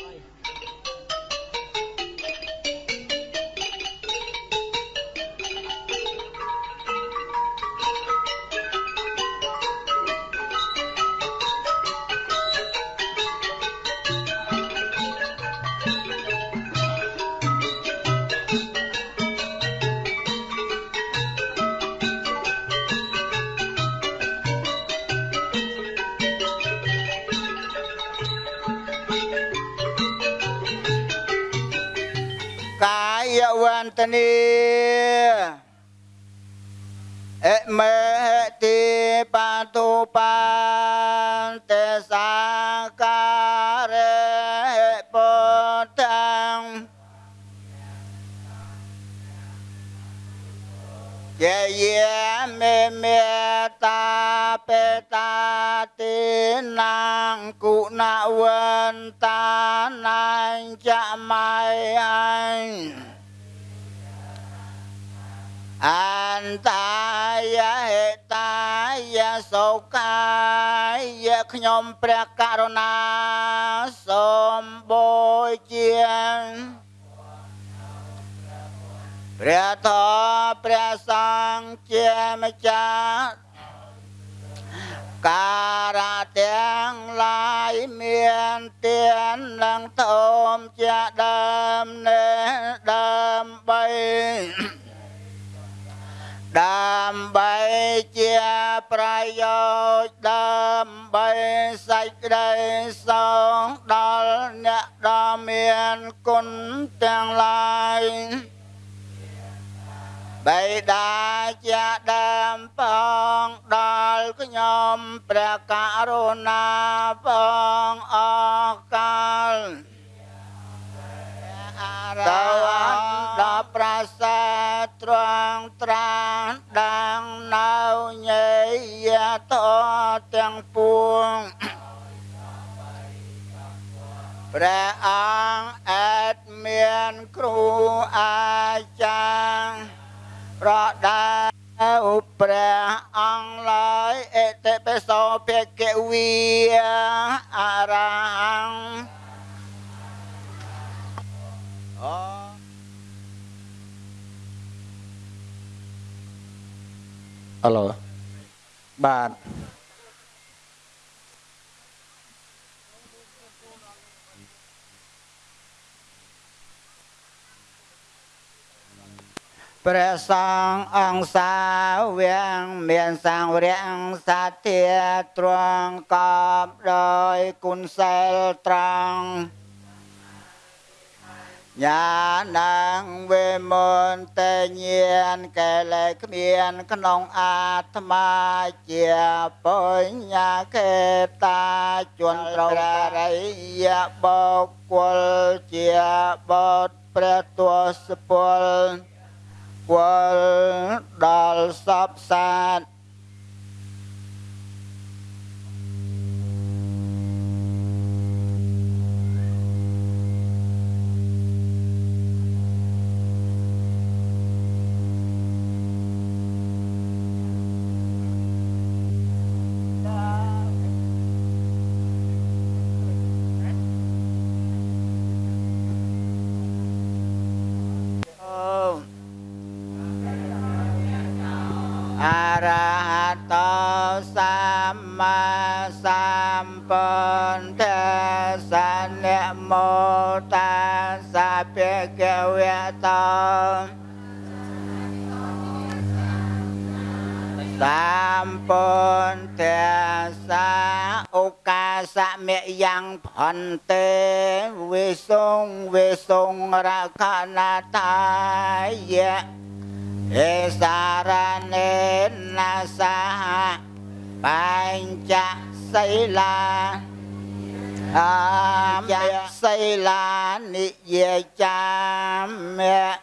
កា ខ្ញុំព្រះករុណាសូមបូជាព្រះធម៌ព្រះសង្ឃជាម្ចាស់ការៈទាំងឡាយមានទាននឹងធមជាដើមនេះដើម្បីដើម្យោជន៍ដើម្បីសេចក្តីសុខដល់អ្នកដ៏មានគុណទាំងឡាយបៃតាជាដើមផងដល់ខ្ញុំព្រះករុណាផងអកាលតើដល់ប្រាសាទត្រង់ត្រានដាងនៅញេយ តទាំងពួងព្រះអង្គអែតមានគ្រូអាចារ្យប្រដាឧព្រះអង្គឡើយអតិបិសោភគវីអរហង្គអូអឡូ បាទព្រះសង្ឃអង្គសាវៀងមានសង្វរៈសទ្ធាត្រង់កបដោយគុណសិលត្រង់ ញាណងវេមន្តញានកែលែគ្មានក្នុងអាត្មាជាបុញ្ញកេតាជន់ត្រូវរិយបុគ្គលជាបុត្រព្រះទសពលវល់ដល់សពសាទ ta sa pe ke we ta. Tam pon te sa o ca sa me yang phan te vi sung vi sung ra kha na ta, ye. E sa ra ne na sa ha pancha sai la cha xây la ni ye cha mẹ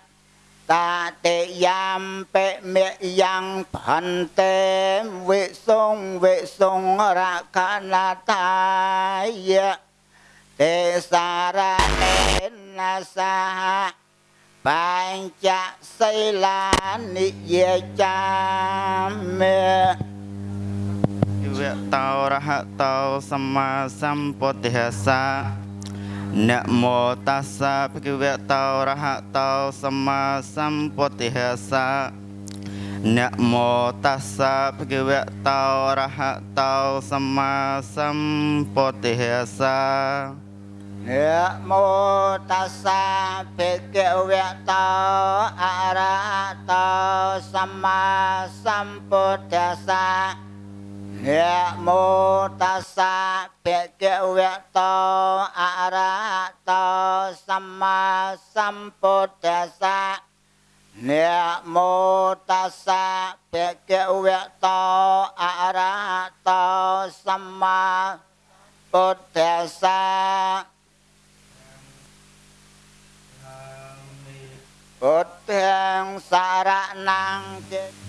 ta tệ yam pe mẹ yang phan te vệ sông vệ sông ra ca na ta ye te sa ra ne na sa ha cha xây la ni ye cha mẹ វៈតោរហតោសម្មាសម្ពុទ្ធិសានមោតាសាភិក្ខវៈតោរហតោសម្មាសម្ពុទ្ធិសានមោតាសាភិក្ខវៈតោរហតោសម្មាសម្ពុទ្ធិសានមោតាសាភិក្ខវៈតោអរហតោសម្មាសម្ពុទ្ធិសា Ya mu tasa beke wekto arahto sama sampodasa. Ya mu tasa beke wekto arahto sama podasa Buteng sarak nangkit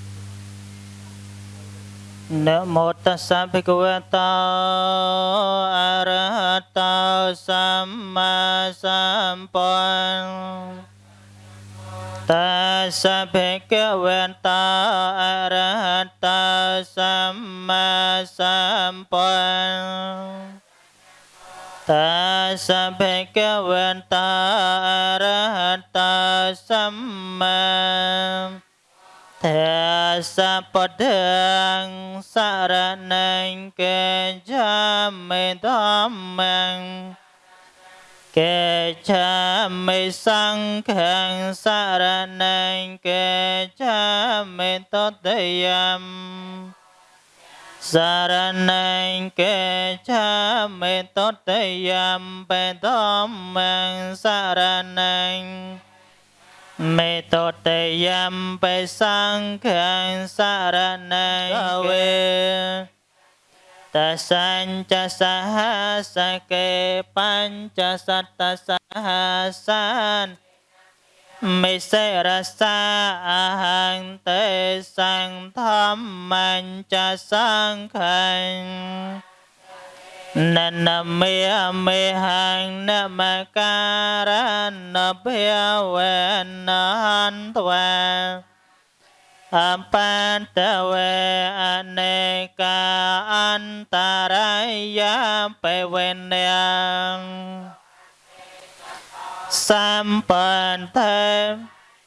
Nam mô Tát Sa Bhagavato Arahato Samma Sampuan Tassa Bhagavata Arahato Samma Sampuan Tassa Bhagavata Arahato Samma. Sampuan Asapadang saranang kejame dhammang kejame sangkhang saranang kejame totayam Saranang ke cha me tot yam Saraneng ke cha me tót tây yam pe tom mang saranang เมตเตยัมไปสังเขังสารนังเวตัสัญจะสหัสเกปัญจะสัตสหัสันมิเสรสาาหังเตสังธรรมันจะสังเขัง nên mi mi hàng nam ca, ra na bia wen an tuan Ampantave aneka antaraya pevenyang Sampante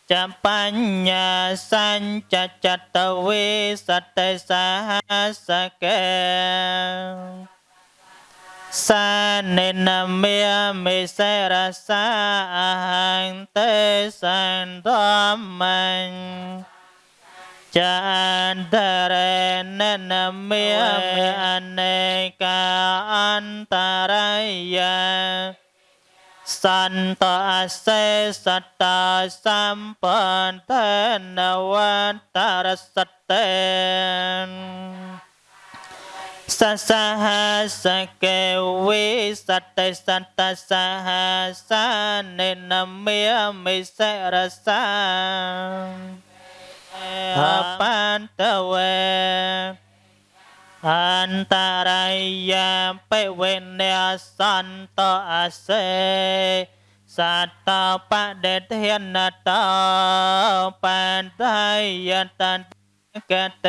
champanya sanchachatave sa sahasake สานินเมียมิเสระสาหังเตสันตมังจันทะเรนนเมียมิอเนกาอันตรายสันตอเสสัตตาสัมปันเทนวัตตารสเตน សន្តអសេសតាសម្បន្នវន្តរសតេសសហសកេវិសតេសន្តសហសានិនមេមិសេរសាអបន្តវេអន្តរាយាបិវេនៈសន្តអសេសតបដេធានតបន្តយតន្តកត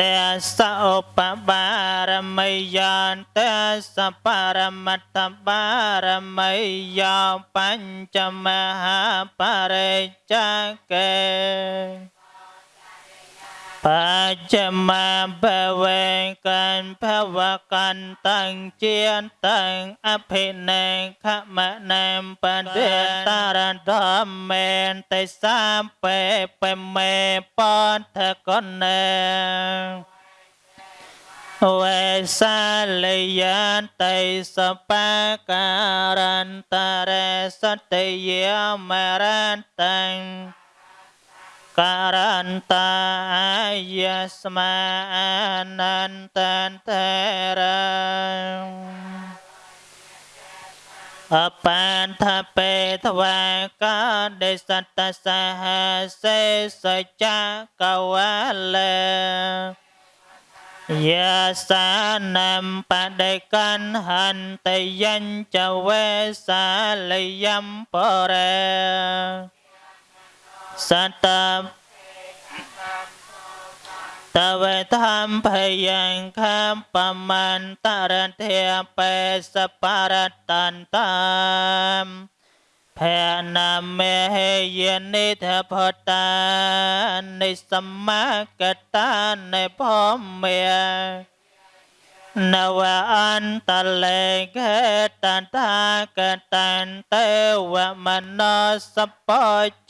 ទេសឧបបារមីយានទេសបរមត្តបារមីយោបញ្ចមហាបរិច្ចាកេ បច្ចមាបវេកានភវកាន់តាំងជាតាំងអភិនេខមនាមបដិតារធម្មេនតិសាពេបមេបន្ធកនេវេសាលយានតៃសបាការន្តរេសតិយាមរន្តੰ ការន្តអាយស្មាអនន្តន្តរអបញ្ថបេទវាកាដេសតសហសេសច្ចកវលេយាសានំបដិកណ្ហន្តយញ្ចវេសាលយំបរេ សតតវេធម្មភយ៉ាងខាមបមន្តរធាបេសបរតន្តាមភេណាមេយនិធផតានិសម្មាកតានិភមេ នវអន្តលេកតន្តាកតានទេវមនោសព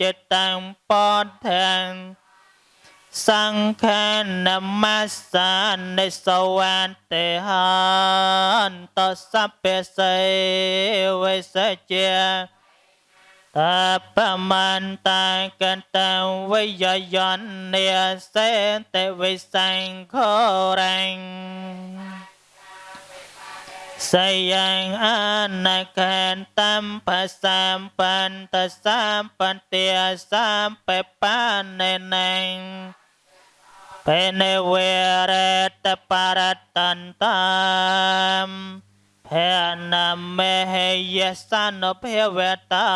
ចិត្តតាំពធាំសង្ឃនមស្សានិសវន្តិហន្តសព្វសេវិសជាតបមន្តកតវិយយននិសេតវិសង្ឃរั งសយ៉ាងអនកន្តំបសម្បន្ទសម្បន្ទាសម្បបានណេងពេនវេរតបរតន្តាមភេនមេហេយសនុភវតា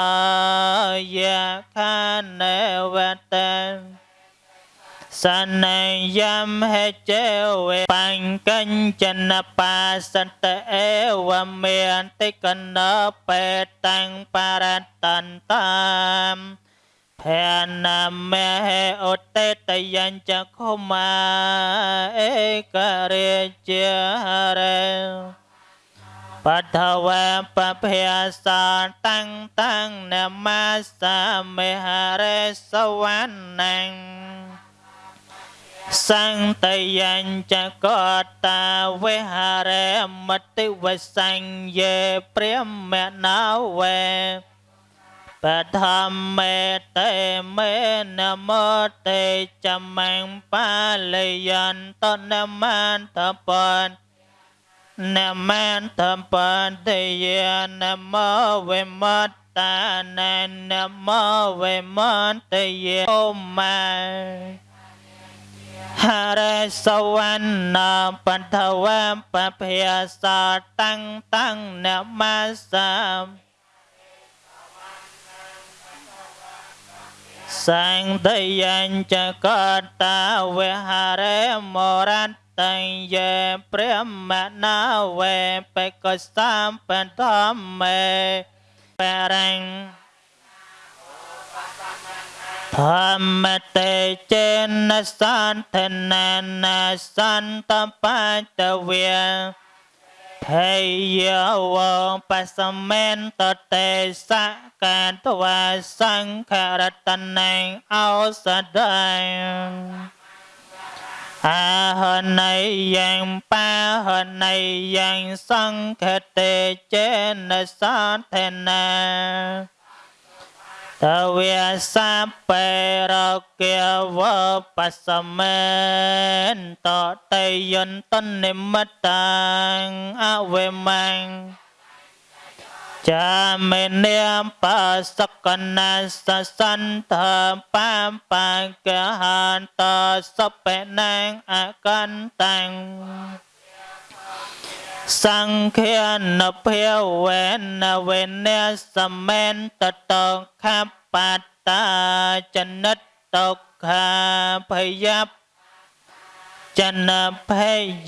យខានេវតេ សនយមហេជេវេបង្កញ្ចនបាសន្តអេវមេអន្តិកណបេតាំងបរតន្តាមភេនមេហេឧតេតយញ្ចខុមាអេករិជារេបថវេបភាសាតាំងតាំងនមសាមេហរេសវណ្ណัง សង្តយញ្ចកតាវិហារេមតិវសញ្ញេព្រាមណោវេបឋមមេតេមេនមតេចមង្បាលយន្តនមន្តបននមន្តបនទេយនមវេមតតាននមវេមតេយអូម៉ាហ រេសវណ្ណបន្ថវមបភាសាតាំងតាំងនមសាសង្ឃយញ្ចកតាវិហារេមរតញ្ញេព្រះមណាវេបេកសំបន្ធមេបរិញ្ញ ធម្មតេចេនសន្ធនានាសន្តបតវាភេយោបសមេនតតេសកាតវាសង្ខរតនេអោសដៃអាហណៃយ៉ាងបាហណៃយ៉ាងសង្ខ តេចេនសន្ធនាតវាសាបេរកេវបសមេនតតេយន្តនិមិតាងអវេមាំងចាមេនាមបសកណាសសន្តបាបង្កហានតសបេណាងអកន្តាំង សង្ឃានភាវេនវេនសមេនតតខបតាចនិតតុក្ខាភយបចនភ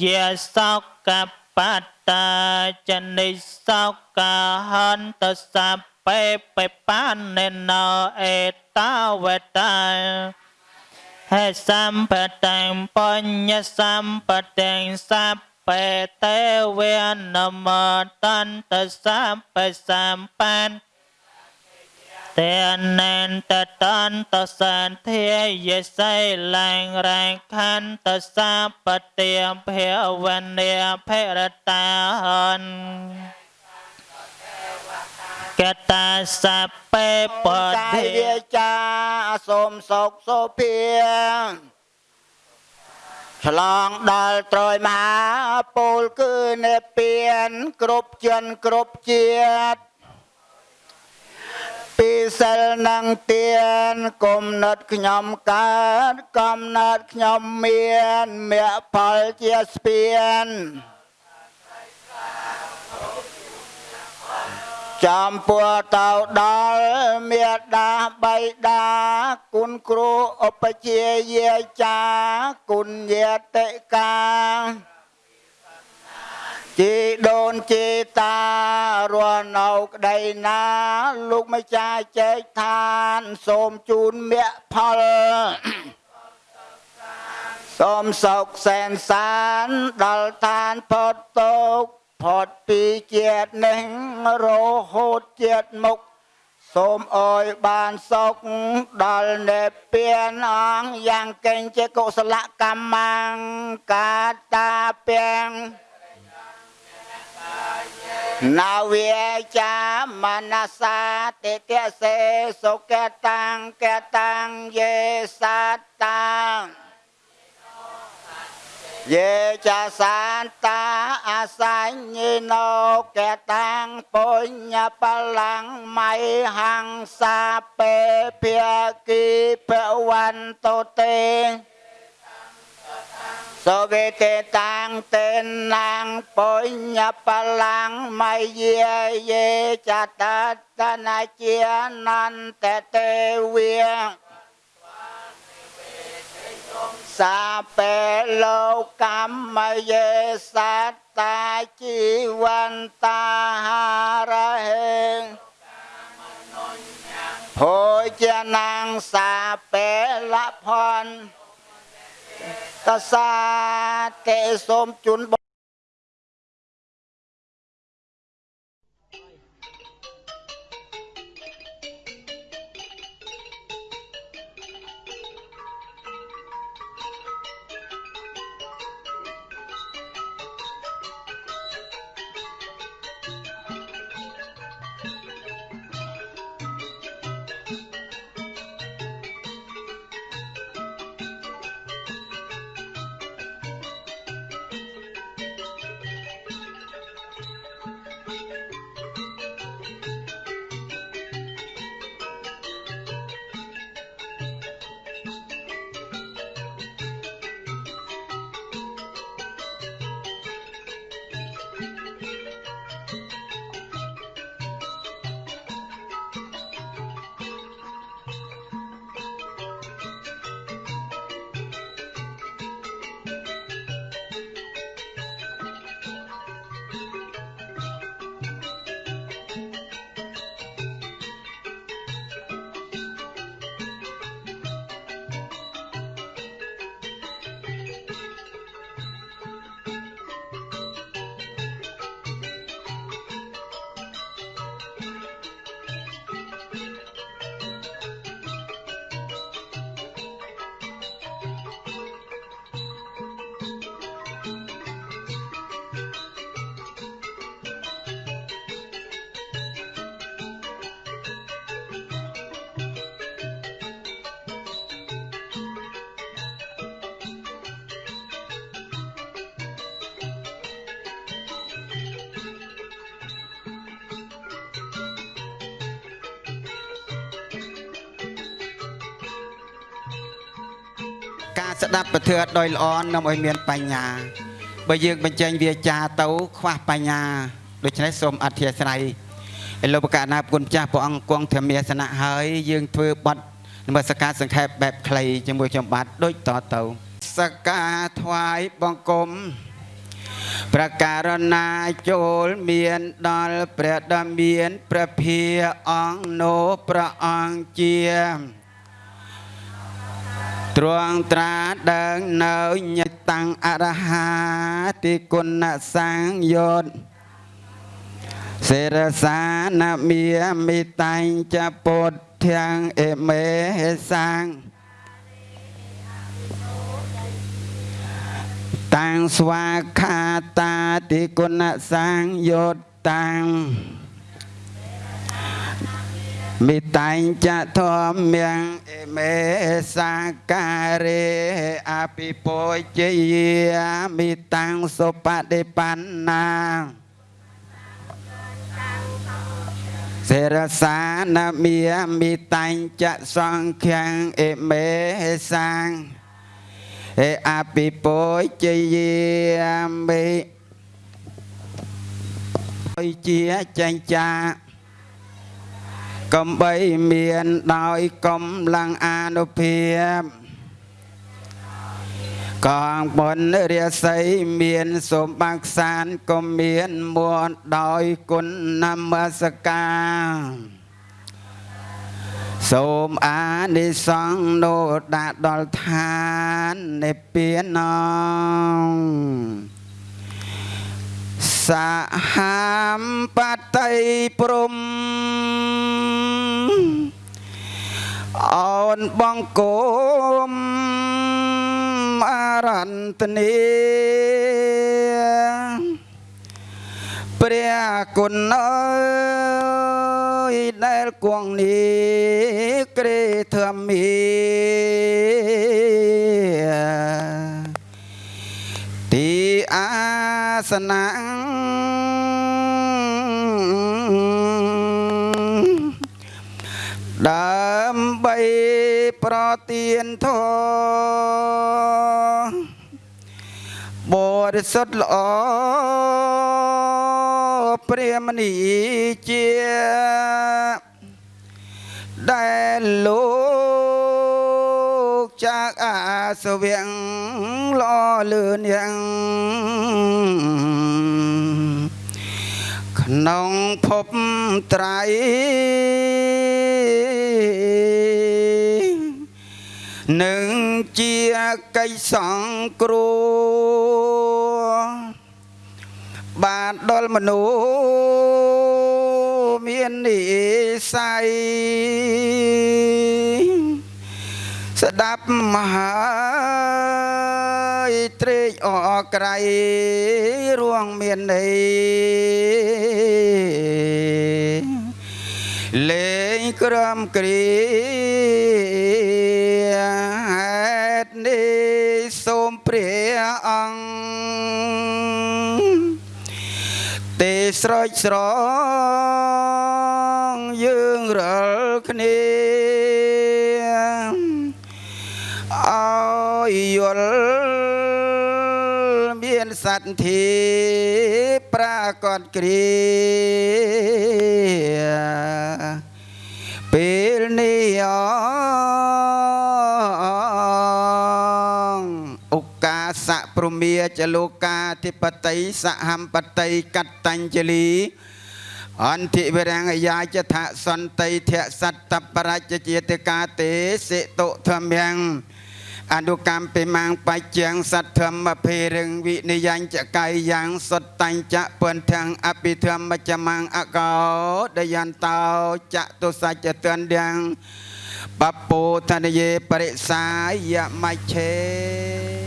យសោកបតាចនិសោកហន្តសបេបបានណោអេតាវតាហេសម្បតាំបញ្ញសម្បតាំសប បេទេវេនមតន្តសម្បសម្បានទេនន្តតន្តសន្ធាយសៃឡាងរាងខន្តសាបតិភវនេភរតាហនកតាសពេបតិយាចាសូមសុខសុភា ឆ្លងដល់ត្រយមហាពលគឺនិព្វានគ្រប់ជនគ្រប់ជាតិពីសិលនឹងទៀនគុំណត់ខ្ញុំកើតកំណត់ខ្ញុំមានមគ្គផលជាស្ពាន ចំពោះទៅដល់មេដាបៃតាគុណគ្រូឧបជាយាចាគុណយាតិកាជីដូនជីតារស់នៅក្តីណា លោកម្ចាស់ចែកឋាន សូមជូនមគ្គផលសូមសុខសែនសានដល់ឋានផុតទុកข์ ផុតពីជាតិនេះរហូតជាតិមុខសូមអើយបានសុខដល់នេព្វានអង្គយ៉ាងកេងជាកុសលកម្មង្កាតាពាំងនាវាចាមនសាតិទិសេសុកតាំងកតាំងយេសតាំង យេចាសានតាអាសញ្ញិណោកតាំងពុញ្ញបលាំងមៃហង្សាពេភាគីពវន្តទេសវេតេតាំងតេណាំងពុញ្ញ បលាំងមៃយាយេចតតនាជានន្តទេវាសាពេលោកកម្មយេសត្តាជីវន្តាហារហេភោជនាងសាពេលផនតសាតេសូមជូនប ការស្ដាប់ពធអត់ដោយល្អនាំឲ្យមានបញ្ញាបើយើងបញ្ចេញវាចាទៅខ្វះបញ្ញាដូច្នេះសូមអធិស្ឋានឯលោកបកណាគុណចាស់ព្រះអង្គគង់ធម្មាសនៈហើយយើងធ្វើបត់នមស្ការសង្ខេបបែបខ្លីជាមួយខ្ញុំបាទដូចតទៅសក្ការថ្វាយបង្គំប្រការណាចូលមានដល់ព្រះដ៏មានព្រះភាអង្គនោព្រះអង្គជា ទ្រង់ត្រាដឹងនៅញិតតាំងអរហាតិគុណសង្យោតសេរសានមីមិតាញ់ចពុទ្ធធាំងអេមេសាំងតាំងស្វាខាតាតិគុណសង្យោតតាំង មិតាញ់ចធម្មំអេមេសាការេអភិពោជយាមិតាំងសុបដិបណ្ណាសេរសានមីមិតាញ់ចសង្ឃំអេមេសាងអេអភិពោជយាមិជាចាញ់ចា កំបីមានដោយកំលាំងអានុភាពកងបុណ្យរាសីមានសូមបាក់សានក៏មានមួនដោយគុណនមស្ការសូមអានិសង្ឃនោដាក់ដល់ឋាននិព្វានងសហមបតីព្រំ អូនបងគុំអរន្តនីព្រះគុណអើយដែលគួងនេះក្រេធម្មីទីអាសនៈដើម្បី ប្រទានធម៌បរិសុទ្ធល្អព្រាមនីជាដែលលោកចាកអាសវៀងល្អលឿនយ៉ាងក្នុងភពត្រៃ នឹងជាកិច្ចសង្គ្រោះបានដល់មនុស្សមាននិស័យស្ដាប់មហាយត្រេកអរក្រៃរួងមានន័យលេងក្រំគ្រា ស្រោចស្រង់យើងរាល់គ្នាអោយយល់មានសត្វធីប្រាកដគ្រា មាចលោកាធិបតីសហំបតីកតញ្ជលីអន្តិវិរង្គយាចថសន្តិធៈសត្តបរច្ចជាតកាទេសិតុធម្មំអនុកម្មពិមាងបច្ចំសទ្ធម្មភេរឹងវិនិយញ្ចកាយយ៉ាងសតតញ្ចពន្ទាំងអភិធម្មចមាងអកោដយន្តោចតុសច្ចតន្ទាំងបពោធនយេបរិសាយមច្ឆេ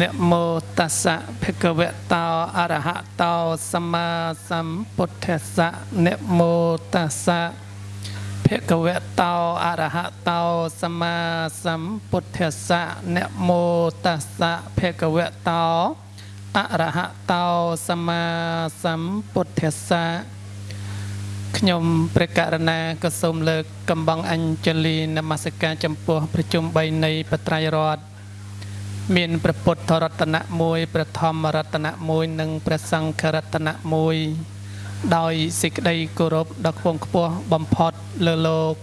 នមោតស្សៈភគវតោអរហតោសម្មាសម្ពុទ្ធស្សៈនមោតស្សៈភគវតោអរហតោសម្មាសម្ពុទ្ធស្សៈនមោតស្សៈភគវតោអរហតោសម្មាសម្ពុទ្ធស្សៈខ្ញុំព្រះករណាក៏សូមលើកកំបងអញ្ជលីនមស្ការចំពោះប្រជុំ3នៃបត្រៃរដ្ឋ មានព្រះពុទ្ធរតនៈមួយព្រះធម្មរតនៈមួយនិងព្រះសង្ឃរតនៈមួយ ដោយសេចក្តីគោរពដ៏ខ្ពង់ខ្ពស់បំផុតលើលោក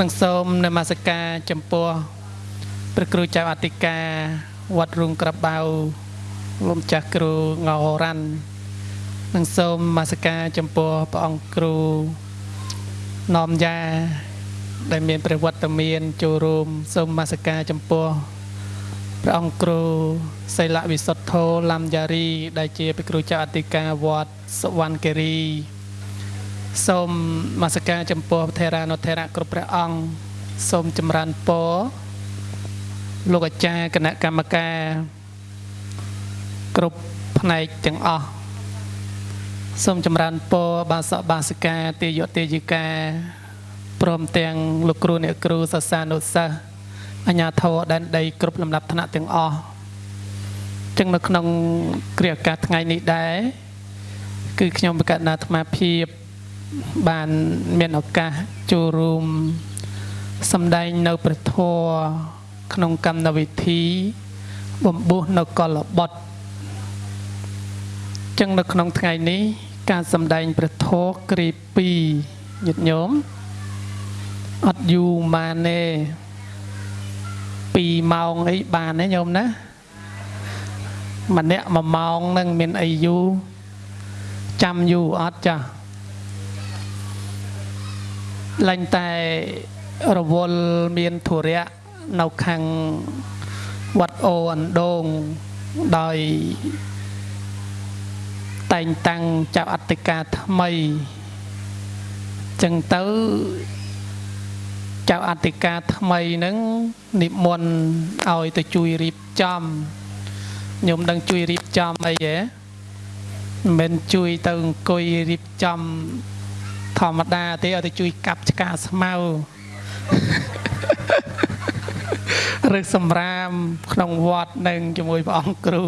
និងសូមនមស្ការចំពោះព្រះគ្រូចៅអធិការវត្តរុងក្របៅលោកម្ចាស់គ្រូងោរ៉ាន់និងសូមនមស្ការចំពោះព្រះអង្គគ្រូណមយ៉ាដែលមានព្រះវត្តមានចូលរួមសូមនមស្ការចំពោះ ព្រះអង្គគ្រូសីលវិសុទ្ធោលំយ៉ារី ដែលជាព្រះគ្រូចៅអធិការវត្តសុវណ្ណគិរីសូមនមស្ការចំពោះថេរានុថេរៈគ្រប់ព្រះអង្គសូមចម្រើនពរលោកអាចារ្យគណៈកម្មការគ្រប់ផ្នែកទាំងអស់សូមចម្រើនពរបាសកបាសិកាទេយទេយិកាព្រមទាំងលោកគ្រូអ្នកគ្រូសាសានុសិស្ស អញ្ញាធរដែនដីគ្រប់លំដាប់ថ្នាក់ទាំងអស់ចឹងនៅក្នុងគ្រាអាកាសថ្ងៃនេះដែរគឺខ្ញុំបកណ្ណាអាត្មាភាពបានមានឱកាសចូលរួមសម្ដែងនៅព្រះធម៌ក្នុងកម្មវិធីបំពុះនៅកលបុត្រចឹងនៅក្នុងថ្ងៃនេះការសម្ដែងព្រះធម៌គ្រា2ញាតិញោមអត់យូរម៉ានទេ 2ម៉ោងអីបានទេញោមណាម្នាក់1ម៉ោងនឹងមានអីយូរចាំយូរអត់ចាស់ឡើងតែរវល់មានធុរៈនៅខាងវត្តអូអណ្ដូងដោយតែងតាំងចៅអធិការថ្មីចឹងទៅ ចៅអធិការថ្មីហ្នឹងនិមន្តឲ្យទៅជួយរៀបចំខ្ញុំដឹងជួយរៀបចំអីហ៎មិនមែនជួយទៅអង្គុយរៀបចំធម្មតាទេឲ្យទៅជួយកាប់ឆ្កាស្មៅឬសម្រាមក្នុងវត្តនឹងជាមួយព្រះអង្គគ្រូ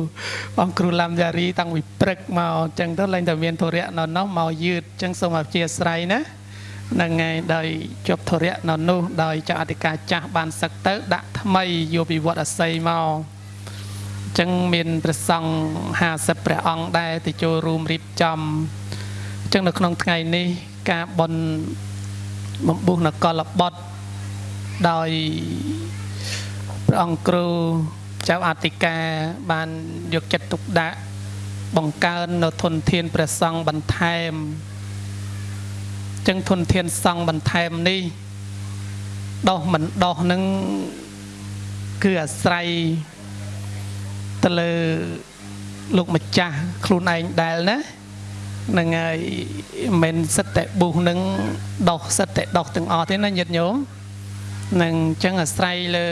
ព្រះអង្គគ្រូឡាំយ៉ារីតាំងពីព្រឹកមកអញ្ចឹងទៅឡើងតែមានធរៈនៅនោះមកយឺតអញ្ចឹងសូមអធិស្ឋានណា នឹងហើយដោយជាប់ធរៈនៅនោះដោយចៅអធិការចាស់បានសឹកទៅ ដាក់ថ្មីយកពីវត្តអស័យមកអញ្ចឹងមានព្រះសង្ឃ50ព្រះអង្គដែរទៅចូលរួមរៀបចំអញ្ចឹងនៅក្នុងថ្ងៃនេះការបន់បំពុះនគរលបុត្រដោយព្រះអង្គគ្រូចៅអធិការបានយកចិត្តទុកដាក់បង្កើននៅធនធានព្រះសង្ឃបន្ថែម ចឹងធនធានសង្ឃបន្ថែមនេះដោះមិនដោះនឹងគឺអាស្រ័យទៅលើលោកម្ចាស់ខ្លួនឯងដែលណានឹងហើយមិនសិតតែបុះនឹងដោះសិតតែដោះទាំងអស់ទេណាញាតិញោមនឹងអញ្ចឹងអាស្រ័យលើ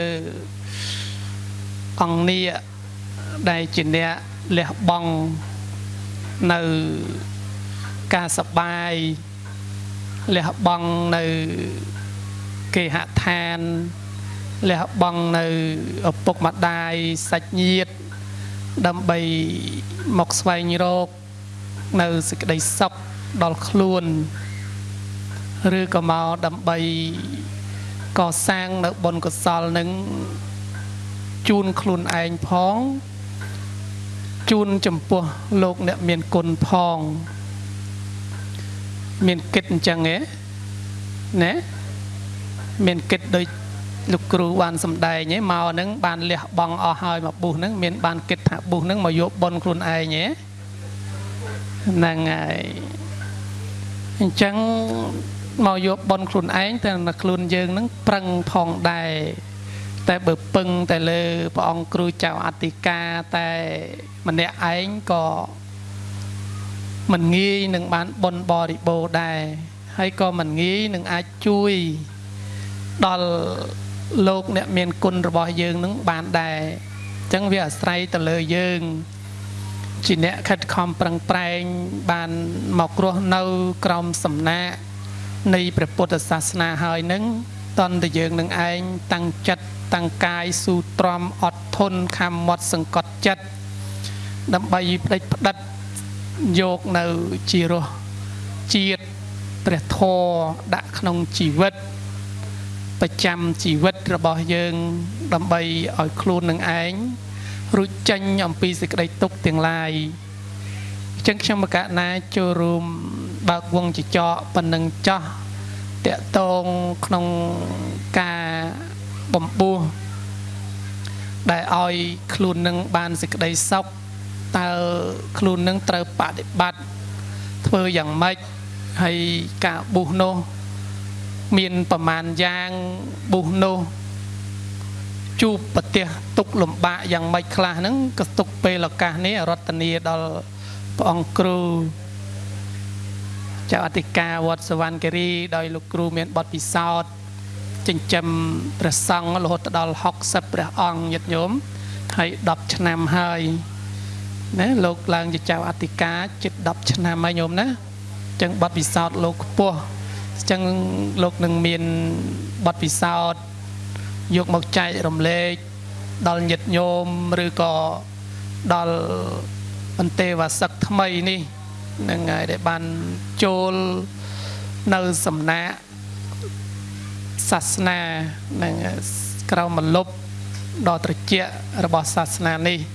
អង្គនេះដែលជាអ្នកលះបង់នៅការសបាយ លះបង់នៅគេហដ្ឋានលះបង់នៅឪពុកម្ដាយសាច់ញាតិដើម្បីមកស្វែងរក នៅសេចក្តីសុខដល់ខ្លួនឬក៏មកដើម្បីកសាងនៅបុណ្យកុសលនឹងជូនខ្លួនឯងផងជូនចំពោះលោកអ្នកមានគុណផង មានគិតអញ្ចឹងហ៎ណាមានគិតដូចលោកគ្រូបានសំដែងហ៎មកហ្នឹងបានលះបង់អស់ហើយមកបុះហ្នឹងមានបានគិតថាបុះហ្នឹងមកយកប៉ុនខ្លួនឯងហ៎ហ្នឹងហើយអញ្ចឹងមកយកប៉ុនខ្លួនឯងតែខ្លួនយើងហ្នឹងប្រឹងផងដែរតែបើពឹងតែលើព្រះអង្គគ្រូចៅអធិការតែម្នាក់ឯងក៏ មិនងាយនឹងបានបនបរិបូរដែរហើយក៏មិនងាយនឹងអាចជួយដល់លោកអ្នកមានគុណរបស់យើងនឹងបានដែរអញ្ចឹងវាអាស្រ័យទៅលើយើងជាអ្នកខិតខំប្រឹងប្រែងបានមករស់នៅក្រោមសំណាកនៃព្រះពុទ្ធសាសនាហើយនឹងតន់តែយើងនឹងឯងតាំងចិត្តតាំងកាយស៊ូទ្រាំអត់ធន់ខំមាត់សង្កត់ចិត្តដើម្បីផ្ដេចផ្ដិត យកនៅជារសជាតិព្រះធម៌ដាក់ក្នុងជីវិតប្រចាំជីវិតរបស់យើង ដើម្បីឲ្យខ្លួននឹងឯងរួចចេញអំពីសេចក្តីទុក្ខទាំងឡាយអញ្ចឹងខ្ញុំមកកណាចូលរួមបើកវងចចកប៉ុណ្ណឹងចោះតកតងក្នុងការបំពោះដែលឲ្យខ្លួននឹងបានសេចក្តីសុខ តើខ្លួននឹងត្រូវបដិបត្តិធ្វើយ៉ាងម៉េចហើយការប៊ូសនោះ មានប្រមាណយ៉ាងប៊ូសនោះជួបប្រទះទុកលំបាកយ៉ាងម៉េចខ្លះហ្នឹងក៏ទុកពេលឱកាសនេះរតនាដល់ព្រះអង្គគ្រូចៅអធិការវត្តសវណ្ណគិរីដោយលោកគ្រូមានបទពិសោធន៍ចិញ្ចឹមព្រះសង្ឃរហូតដល់60ព្រះអង្គញាតិញោមហើយ10ឆ្នាំហើយ ណាលោកឡើងជាចៅអធិការជិត10ឆ្នាំហើយញោមណាអញ្ចឹងបទពិសោធន៍លោកខ្ពស់អញ្ចឹងលោកនឹងមានបទពិសោធន៍យកមកចែករំលែកដល់ញាតិញោមឬក៏ដល់បន្ទេវសឹកថ្មីនេះនឹងហើយដែលបានចូលនៅសំណាក់សាសនានឹងក្រៅមលុបដ៏ត្រជាក់របស់សាសនានេះអញ្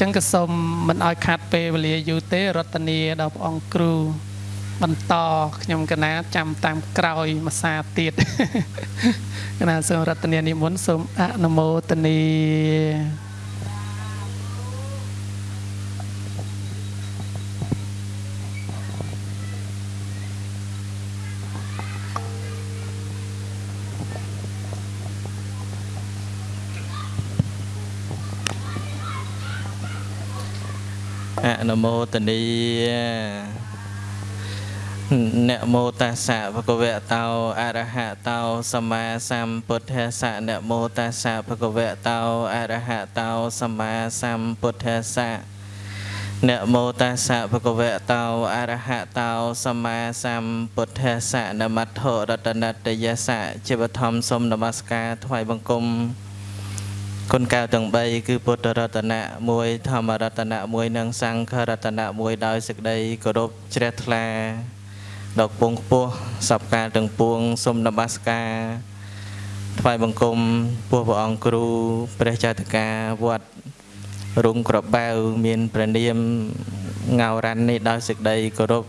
ចឹងក៏សូមមិនឲ្យខាត់ពេលវេលាយូរទេរតនាដល់ព្រះអង្គគ្រូ បន្តខ្ញុំកណាចាំតាមក្រោយមួយសាទៀតកណាសូមរតនានិមន្តសូមអនុមោទនា នុមោទនីនមោតាសៈភគវតោអរហតោសម្មាសម្ពុទ្ធស្សៈនមោតាសៈភគវតោអរហតោសម្មាសម្ពុទ្ធស្សៈនមោតាសៈភគវតោអរហតោសម្មាសម្ពុទ្ធស្សៈនមត្ថរតនតយសៈជាបឋមសូមនមស្ការថ្វាយបង្គំ គុណកៅទាំង3គឺពុទ្ធរតនៈ1ធម្មរតនៈ1និងសង្ឃរតនៈ1ដោយសេចក្តីគោរពជ្រះថ្លាដល់ពងខ្ពស់សពកាលទាំងពួងសូមនមស្ការថ្វាយបង្គំពោះព្រះអង្គគ្រូព្រះចតិកាវត្តរុងក្របៅមានព្រះនាមងៅរ៉ាន់នេះដោយសេចក្តីគោរព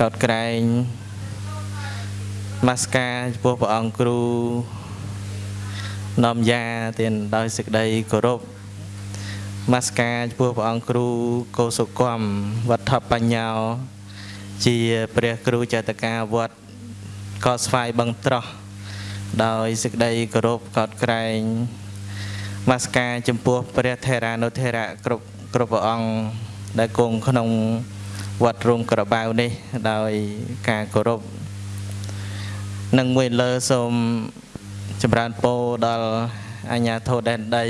កោតក្រែងនមស្ការចំពោះព្រះអង្គគ្រូ នាំយ៉ាទានដោយសេចក្តីគោរពមាសការចំពោះព្រះអង្គគ្រូកោសុគមវត្ថបញ្ញោជាព្រះគ្រូចតកាវត្តកោស្វាយបឹងត្រោះដោយសេចក្តីគោរពកោតក្រែងមាសការចំពោះព្រះថេរានុថេរៈគ្រប់គ្រប់ព្រះអង្គដែលគង់ក្នុងវត្តរងក្របៅនេះ ដោយការគោរពនឹងមួយលើសូម ចម្រើនពរដល់អញ្ញាធិដែនដី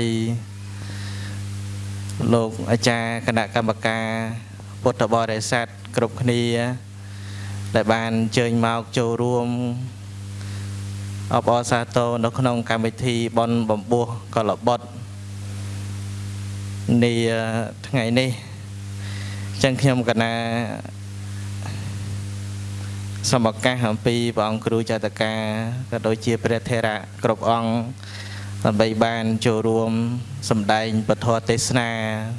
លោកអាចារ្យគណៈកម្មការពុទ្ធបរិស័ទគ្រប់គ្នា ដែលបានអញ្ជើញមកចូលរួមអបអរសាទរនៅក្នុងកម្មវិធីបន់បំពោះកលបុត្រនាថ្ងៃនេះចឹងខ្ញុំកណា សូមឱកាសអំពីព្រះអង្គគ្រូចតកាក៏ដូចជាព្រះថេរៈគ្រប់អង្គដើម្បីបានចូលរួមសម្ដែងពធទេសនា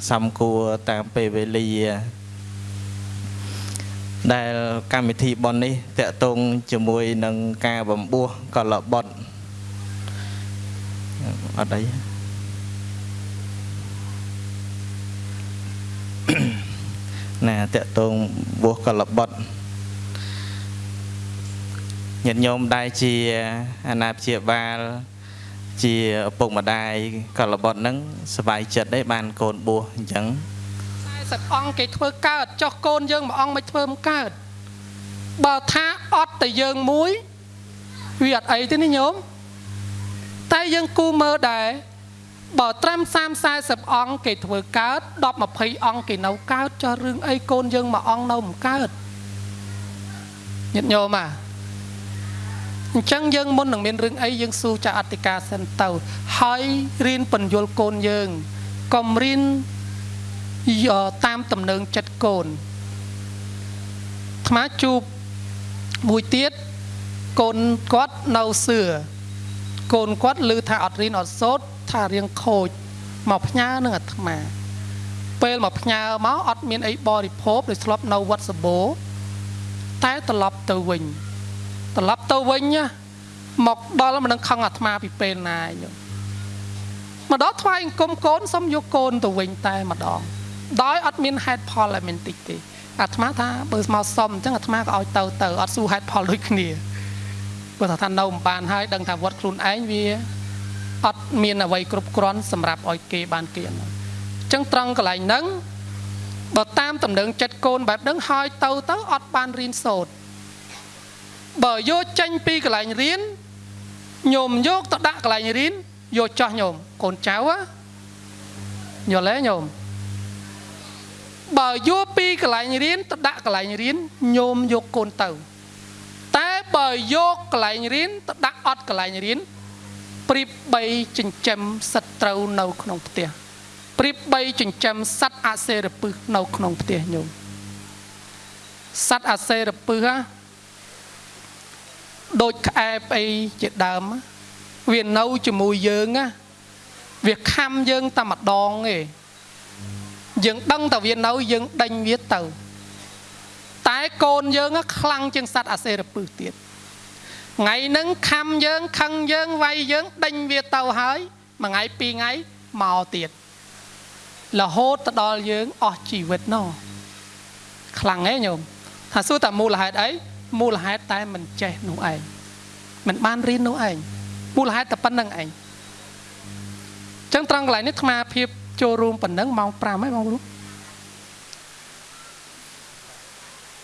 សំគួរតាមពេលវេលា ដែលកម្មវិធីបននេះតកតងជាមួយនឹងការបំពោះកលបុត្រអត់អីណាតកតងបួសកលបុត្រ ញាតិញោមដែលជាអាណាព្យាបាលជាឪពុកម្ដាយកលបុត្រហ្នឹងសុវ័យចិត្តឯងបានកូនបួសអញ្ចឹង40អង្គគេធ្វើកើតចុះកូនយើងមួយអង្គមិនធ្វើមិនកើតបើថាអត់តែយើងមួយវាអត់អីទេនេះញោមតែយើងគូមើលដែរបើត្រឹម30 40អង្គគេធ្វើកើត10 20អង្គគេនៅកើតចុះរឿងអីកូនយើងមួយអង្គនៅមិនកើតញាតិញោមអា អញ្ចឹងយើងមុននឹងមានរឿងអីយើងសួរចាអធិការសិនទៅ ហើយរៀនបញ្យលកូនយើងកុំរៀនតាមតំណែងចិត្តកូនថ្មជួបមួយទៀតកូនគាត់នៅសឿកូនគាត់ឮថាអត់រៀនអត់សូត្រថារៀងខូចមកផ្ញើនឹងអាត្មា ពេលមកផ្ញើមកអត់មានអីបរិភោគដោយស្លាប់នៅវត្តសបោតែត្រឡប់ទៅវិញ ត្រឡប់ទៅវិញមកដល់មិននឹងខឹងអាត្មាពីពេលណាញោមម្ដងថ្វាយអង្គមកូនសុំយកកូនទៅវិញតែម្ដងដោយអត់មានហេតុផលឲ្យមានតិចទេអាត្មាថាបើមកសុំអញ្ចឹងអាត្មាក៏ឲ្យទៅទៅអត់ស៊ូហេតុផលដូចគ្នាបើថានៅមិនបានហើយដឹងថាវត្តខ្លួនឯងវាអត់មានអ្វីគ្រប់គ្រាន់សម្រាប់ឲ្យគេបានគេអញ្ចឹងត្រង់កន្លែងហ្នឹងបើតាមតំណែងចិត្តកូនបែបហ្នឹងហើយទៅទៅអត់បានរៀនសូត្រ បើយកចេញពីកន្លែងរៀនញោមយកទៅដាក់កន្លែងរៀនយកចោះញោមកូនចៅយល់ទេញោមបើយកពីកន្លែងរៀនទៅដាក់កន្លែងរៀនញោមយកកូនទៅ តែបើយកកន្លែងរៀនទៅដាក់អត់កន្លែងរៀនព្រៀបបីចិញ្ចឹមសត្រូវនៅក្នុងផ្ទះព្រៀបបីចិញ្ចឹមសត្វអសេរពឹសនៅក្នុងផ្ទះញោមសត្វអសេរពឹសហ៎ ដូចក្អែបអីជាដើមវានៅជាមួយយើងណាវាខំយើងតែម្ដងទេយើងដឹងតែវានៅយើងដេញវាទៅ តែកូនយើងខ្លាំងជាងសត្វអាសេរពឹសទៀតថ្ងៃហ្នឹងខំយើងខឹងយើងវាយយើងដេញវាទៅហើយមួយថ្ងៃពីរថ្ងៃមកទៀតរហូតទៅដល់យើងអស់ជីវិតណោះខ្លាំងហ៎ញោមថាសួរតែមូលហេតុអី មូលហេតុតែមិនចេះនោះឯងមិនបានរៀននោះឯងមូលហេតុតែប៉ុណ្្នឹងឯងចឹងត្រង់កន្លែងនេះអាត្មាភាពចូលរួមប៉ុណ្ណឹងម៉ោង5ហើយបងប្អូន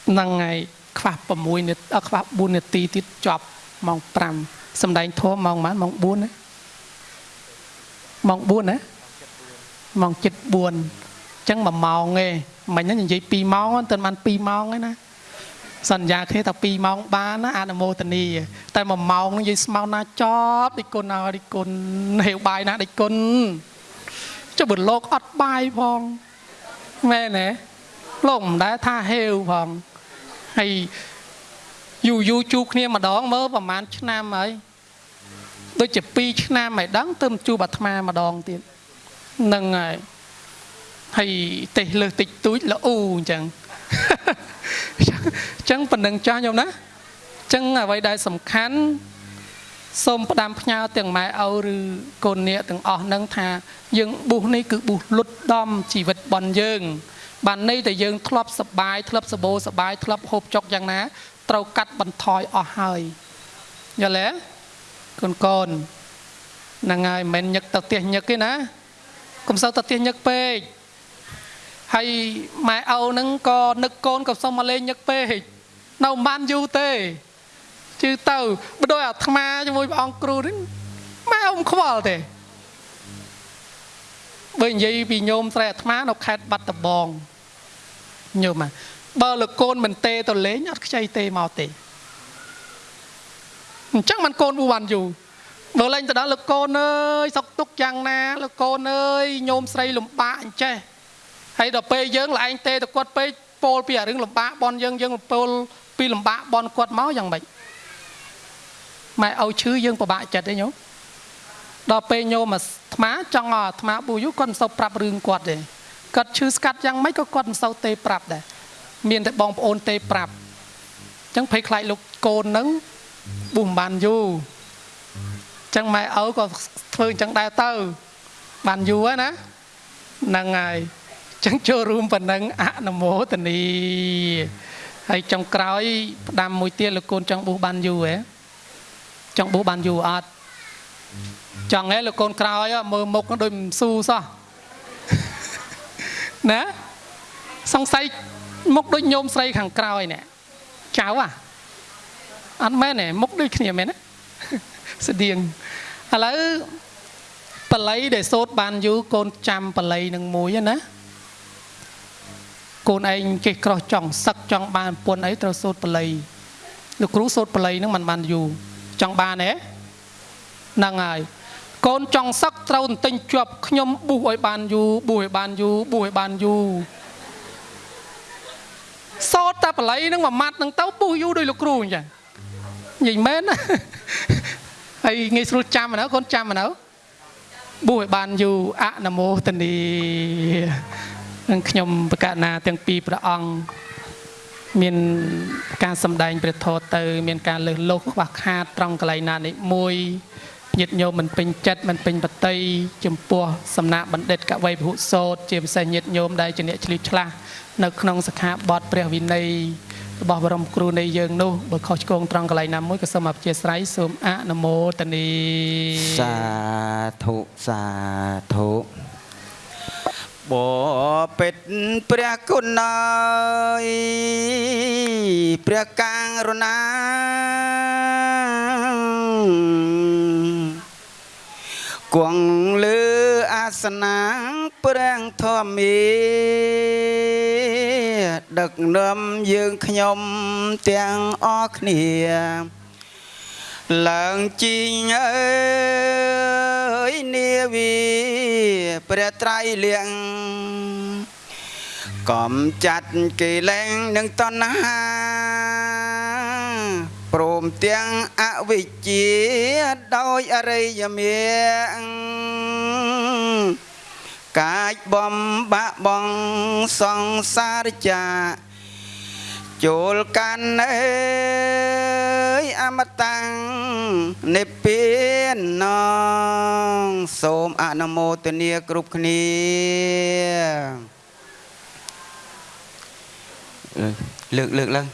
ហ្នឹងហើយខ្វះ6នាទីខ្វះ4នាទីទៀតចប់ម៉ោង5សំដែងធម៌ម៉ោងប៉ុន្មានម៉ោង4ណាម៉ោង4ណាម៉ោង7 4អញ្ចឹង1ម៉ោងទេមិញហ្នឹងនិយាយ2ម៉ោងតែបាន2ម៉ោងឯណា សន្យាគ្នាតែ2ម៉ោងបានណាអនុមោទនីតែ1ម៉ោងនិយាយស្មៅណាចប់ដូចគុណណាដូចគុណហេវបាយណាដូចគុណចុះបើលោកអត់បាយផងមែនទេលោកមិនដែលថាហេវផងហើយយូរយូរជួបគ្នាម្ដងមើលប្រហែលឆ្នាំហើយដូចជា2ឆ្នាំហើយដឹងទៅជួបអាត្មាម្ដងទៀតនឹងហើយហើយទេលើសតិចតួចល្អូអញ្ចឹងអញ្ចឹងប៉ុណ្្នឹងចាស់ញោមណាអញ្ចឹងអ្វីដែលសំខាន់សូមផ្ដាំផ្ញើទាំងម៉ែឪឬកូននាគទាំងអស់នឹងថា យើងប៊ូសនេះគឺប៊ូសលុតដំជីវិតបនយើង បានន័យតែយើងធ្លាប់សបាយធ្លាប់សបោសបាយធ្លាប់ហូបចុកយ៉ាងណា ត្រូវកាត់បន្ថយអស់ហើយយល់ទេកូនកូនហ្នឹងហើយមិនញឹកទៅផ្ទះញឹកទេណាកុំសូវទៅផ្ទះញឹកពេក ហើយម៉ែឪហ្នឹងក៏នឹកកូនក៏សុំមកលេងញឹកពេកនៅមិនបានយូរទេជឿទៅបដោយអាត្មាជាមួយព្រះអង្គគ្រូនេះម៉ែឪមិនខ្វល់ទេបើនិយាយពីញោមស្រីអាត្មានៅខេត្តបាត់ដំបងញោមបើលោកកូនមិនទេទៅលេងអត់ខ្ចីទេមកទេអញ្ចឹងមិនកូនប៊ូបានយូរបើលេងទៅដល់លោកកូនអើយសុកទុកយ៉ាងណាលោកកូនអើយញោមស្រីលំបាកអញ្ចេះ ហើយដល់ពេលយើងឡើងទេទៅគាត់ពេកពោលពីអារឿងលំបាកបនយើងយើងពោលពីលំបាកបនគាត់មកយ៉ាងម៉េចម៉ែឲ្យឈឺយើងពិបាកចិត្តទេញោមដល់ពេលញោមអាត្មាចង់ឲ្យអាត្មាប៊ូយូគាត់មិនសូវប្រាប់រឿងគាត់ទេគាត់ឈឺស្កាត់យ៉ាងម៉េចក៏គាត់មិនសូវទេប្រាប់ដែរមានតែបងប្អូនទេប្រាប់អញ្ចឹងភ័យខ្លាចលោកកូននឹងប៊ូមិនបានយូរអញ្ចឹងម៉ែឪក៏ធ្វើអញ្ចឹងដែរទៅបានយូរហើយណាហ្នឹងហើយ ចឹងចូលរួមប៉ុណ្ណឹងអនុមោទនីហើយចុងក្រោយផ្ដាំមួយទៀតលោកកូនចង់ប៊ូបានយូរហ៎ចង់ប៊ូបានយូរអត់ចង់ហ៎លោកកូនក្រោយមើលមុខដូចមិនស៊ូសោះណាសង្ស័យមុខដូចញោមស្រីខាងក្រោយនេះចៅអាអត់មែនទេមុខដូចគ្នាមែនទេស្តៀងឥឡូវបល័យដែលសូត្របានយូរកូនចាំបល័យនឹងមួយណា កូនឯងចេះក្រោះចង់សឹកចង់បានពុនអីត្រូវសូត្របល័យលោកគ្រូសូត្របល័យនឹងមិនបានយូរចង់បានទេហ្នឹងហើយកូនចង់សឹកត្រូវទិញជាប់ខ្ញុំប៊ូសឲ្យបានយូរប៊ូសឲ្យបានយូរប៊ូសឲ្យបានយូរសោតតែបល័យនឹងមួយម៉ាត់នឹងទៅពុះយូរដោយលោកគ្រូអញ្ចឹងនិយាយមែនណាហើយងាយស្រួលចាំណាកូនចាំណាបួសឲ្យបានយូរអនុមោទនី នឹងខ្ញុំប្រកាសណាទាំងពីរព្រះអង្គមានការសម្ដែងព្រះធម៌ទៅ មានការលើសលោសខ្វះខាតត្រង់កន្លែងណានេះមួយញាតិញោមមិនពេញចិត្តមិនពេញបតីចំពោះសំណាក់បណ្ឌិតកវីពហុសោតជាពិសេសញាតិញោមដែលជាអ្នកឆ្លៀតឆ្លាស់នៅក្នុងសិក្ខាបទព្រះវិន័យរបស់បរមគ្រូនៃយើងនោះបើខុសឆ្គងត្រង់កន្លែងណាមួយក៏សូមអធិស្ឋានសូមអនុមោទនីសាធុសាធុ បពេតព្រះគុណអើយព្រះកាងរណាគង់លើអាសនាព្រះធម្មីដឹកនាំយើងខ្ញុំទាំងអស់គ្នា ឡើងជីងអើយនាវីព្រះត្រៃលៀងកំចាត់កិលេសនឹងតណ្ហាព្រមទាំងអវិជ្ជាដោយអរិយមាកាចបំបាក់បងសង្សារចា ចូលកាន់អើយអមតាំងនិព្វាននងសូមអនុមោទនាគ្រប់គ្នាលើកលើកឡើង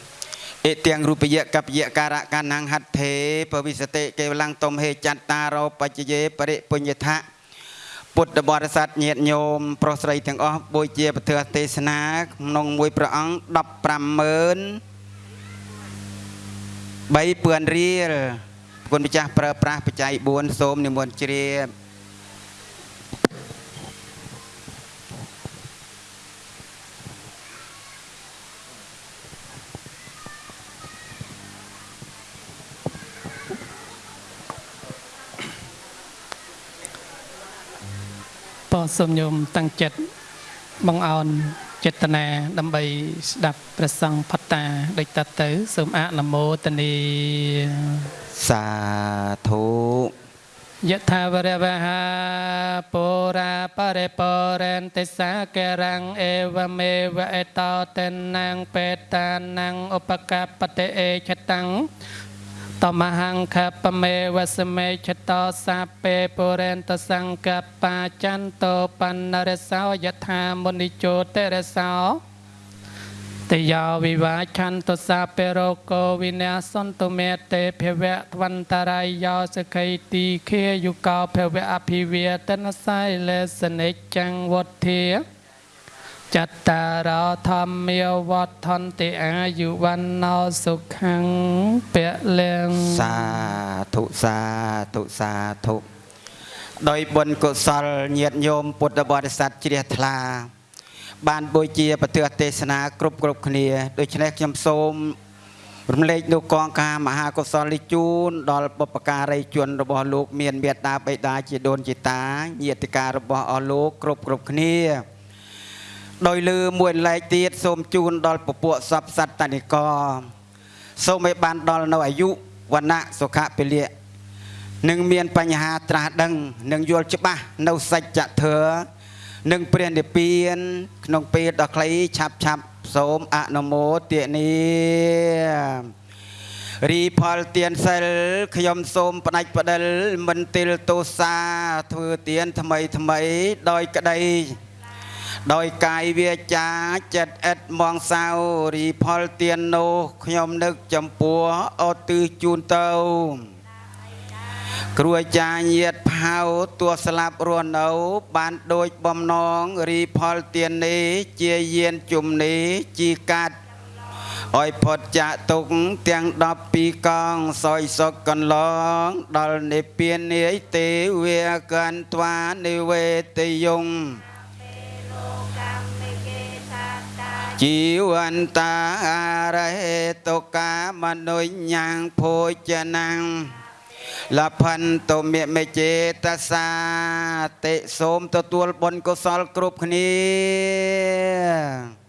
អេទាំងរូបយៈកពយៈការៈកានាំងហត្ថេពវិសតិកេវលੰតុមហេចត្តារោបច្ចយេបរិពុញ្ញថៈ ពុទ្ធបរិស័ទញាតិញោមប្រុសស្រីទាំងអស់បូជាពធទេសនាក្នុងមួយព្រះអង្គ150,000 3ពឿនរៀលគុណម្ចាស់ប្រើប្រាស់បច្ច័យ4សូមនិមន្តជ្រាប សូមញោមតាំងចិត្តបងអោនចេតនាដើម្បីស្ដាប់ព្រះសង្ឃផត្តាដូចតទៅសូមអនុមោទនីសាធុយថាវរវហាពុរាបរិពរេនតិសាករังអេវមេវអេតោតេណាងបេតានាងឧបកបតិអេឆតាំង តមហង្ខបមេវសមេឆតោសាពេពុរេនតសង្កបាចន្តោបណ្ណរសោយថាមុនិជោតរសោតយោវិវាឆន្តុសាពេរោកោវិញ្ញាសន្តុមេតេភវៈវន្តរាយយោសខៃទីខេយុកោភវៈអភិវិតនសៃលេសនិច្ចំវុធា ចត្តារោធម្មាវត្ថន្តិអាយុវណ្ណោសុខੰពលិងសាធុសាធុសាធុដោយបុណ្យកុសលញាតិញោមពុទ្ធបរិស័ទជ្រះថ្លា បានបូជាប្រទះទេសនាគ្រប់គ្រប់គ្នាដូច្នេះខ្ញុំសូមរំលែកនូវកងការមហាកុសលនេះជូនដល់បុព្វការីជនរបស់លោក មានមេត្តាបិតាជាដូនជាតាញាតិការរបស់អស់លោកគ្រប់គ្រប់គ្នា ដោយលើមួយឡែកទៀតសូមជូនដល់ពពួកសពសត្វតនិកសូមឲ្យបានដល់នៅអាយុវណ្ណៈសុខៈពលៈនឹងមានបញ្ហាត្រាស់ដឹងនឹងយល់ច្បាស់នៅសច្ចធម៌នឹងព្រះនិព្វាន ក្នុងពេលដ៏ខ្លីឆាប់ឆាប់សូមអនុមោទនីរីផលទៀនសិលខ្ញុំសូមផ្ដាច់ផ្ដិលមិនទិលទោសាធ្វើទៀនថ្មីថ្មីដោយក្តី ដោយកាយវាចាចិត្តឥតមងសៅរីផលទៀននោះខ្ញុំនឹកចំពោះអត់ទិសជូនទៅគ្រួចាញាតផៅទួស្លាប់រស់នៅ បានដូចបំណងរីផលទៀននេះជាយានជំនេះជីកាត់ឲ្យផុតចាកទុកទាំង12កងសយសុកកន្លង ដល់និព្វាននាយទេវាកន្ត្វានិវេតយង ជីវន្តរហេតុកាមនុញ្ញังភោជនាងលផន្តមិមេចេតសាតិសូមទទួលបុណ្យកុសលគ្រប់គ្នា